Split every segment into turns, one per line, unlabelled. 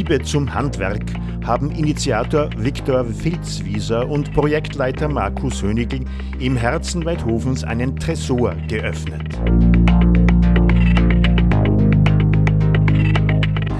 Liebe zum Handwerk haben Initiator Viktor Filzwieser und Projektleiter Markus Hönigl im Herzen Weidhofens einen Tresor geöffnet.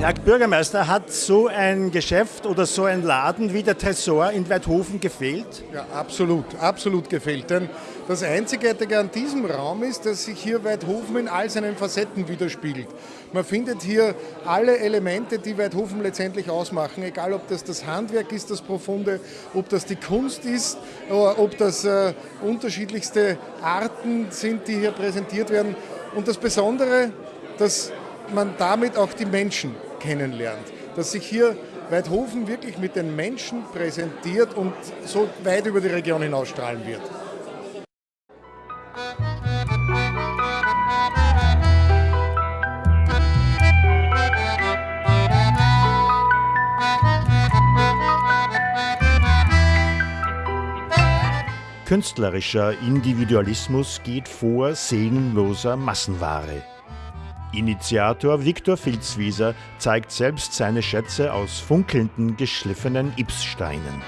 Herr Bürgermeister, hat so ein Geschäft oder so ein Laden wie der Tresor in Weidhofen gefehlt?
Ja, absolut, absolut gefehlt. Denn das Einzigartige an diesem Raum ist, dass sich hier Weidhofen in all seinen Facetten widerspiegelt. Man findet hier alle Elemente, die Weidhofen letztendlich ausmachen, egal ob das das Handwerk ist, das Profunde, ob das die Kunst ist, oder ob das äh, unterschiedlichste Arten sind, die hier präsentiert werden. Und das Besondere, dass man damit auch die Menschen kennenlernt. Dass sich hier Weidhofen wirklich mit den Menschen präsentiert und so weit über die Region hinausstrahlen wird.
Künstlerischer Individualismus geht vor seelenloser Massenware. Initiator Viktor Filzwieser zeigt selbst seine Schätze aus funkelnden, geschliffenen Ipssteinen.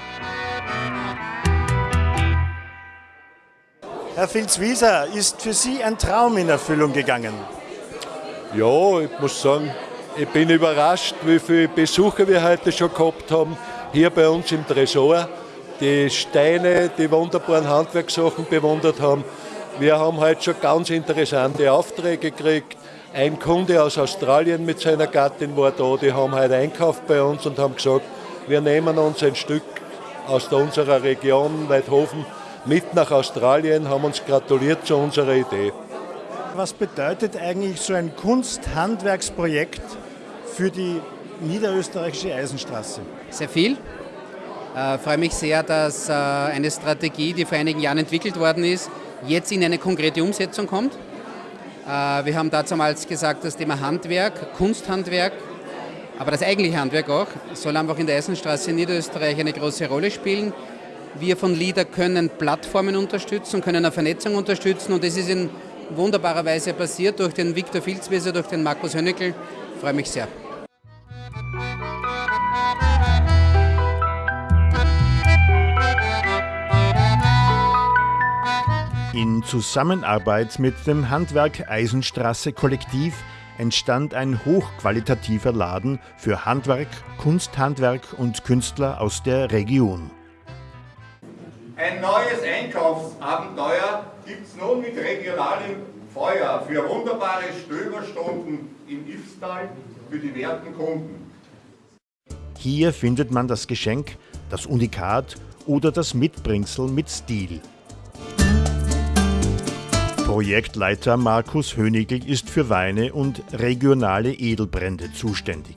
Herr Filzwieser, ist für Sie ein Traum in Erfüllung gegangen?
Ja, ich muss sagen, ich bin überrascht, wie viele Besucher wir heute schon gehabt haben, hier bei uns im Tresor. Die Steine, die wunderbaren Handwerkssachen bewundert haben. Wir haben heute schon ganz interessante Aufträge gekriegt. Ein Kunde aus Australien mit seiner Gattin war da, die haben heute einkauft bei uns und haben gesagt, wir nehmen uns ein Stück aus unserer Region Weidhofen mit nach Australien, haben uns gratuliert zu unserer Idee.
Was bedeutet eigentlich so ein Kunsthandwerksprojekt für die niederösterreichische Eisenstraße?
Sehr viel. Ich äh, freue mich sehr, dass äh, eine Strategie, die vor einigen Jahren entwickelt worden ist, jetzt in eine konkrete Umsetzung kommt. Äh, wir haben damals gesagt, das Thema Handwerk, Kunsthandwerk, aber das eigentliche Handwerk auch, soll einfach in der Eisenstraße in Niederösterreich eine große Rolle spielen. Wir von LIDA können Plattformen unterstützen, können eine Vernetzung unterstützen und das ist in wunderbarer Weise passiert durch den Viktor Filzwieser, durch den Markus Hönneckel. Ich freue mich sehr.
In Zusammenarbeit mit dem Handwerk Eisenstraße Kollektiv entstand ein hochqualitativer Laden für Handwerk, Kunsthandwerk und Künstler aus der Region.
Ein neues Einkaufsabenteuer gibt es nun mit regionalem Feuer für wunderbare Stöberstunden im Ifstal für die werten Kunden.
Hier findet man das Geschenk, das Unikat oder das Mitbringsel mit Stil. Projektleiter Markus Hönigl ist für Weine und regionale Edelbrände zuständig.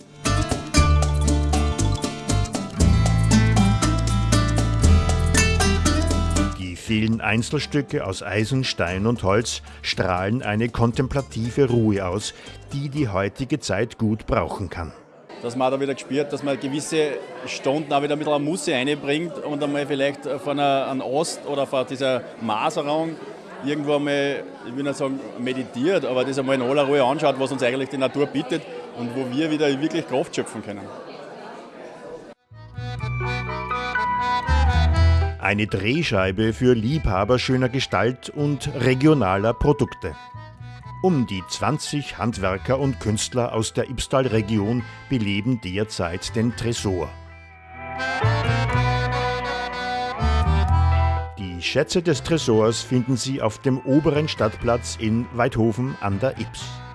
Die vielen Einzelstücke aus Eisen, Stein und Holz strahlen eine kontemplative Ruhe aus, die die heutige Zeit gut brauchen kann
dass man da wieder gespürt, dass man gewisse Stunden auch wieder ein bisschen Musse einbringt und einmal vielleicht von einem Ost oder von dieser Maserung irgendwo einmal, ich will nicht sagen meditiert, aber das einmal in aller Ruhe anschaut, was uns eigentlich die Natur bietet und wo wir wieder wirklich Kraft schöpfen können.
Eine Drehscheibe für Liebhaber schöner Gestalt und regionaler Produkte. Um die 20 Handwerker und Künstler aus der Ibstal-Region beleben derzeit den Tresor. Schätze des Tresors finden Sie auf dem oberen Stadtplatz in Weidhofen an der Ips.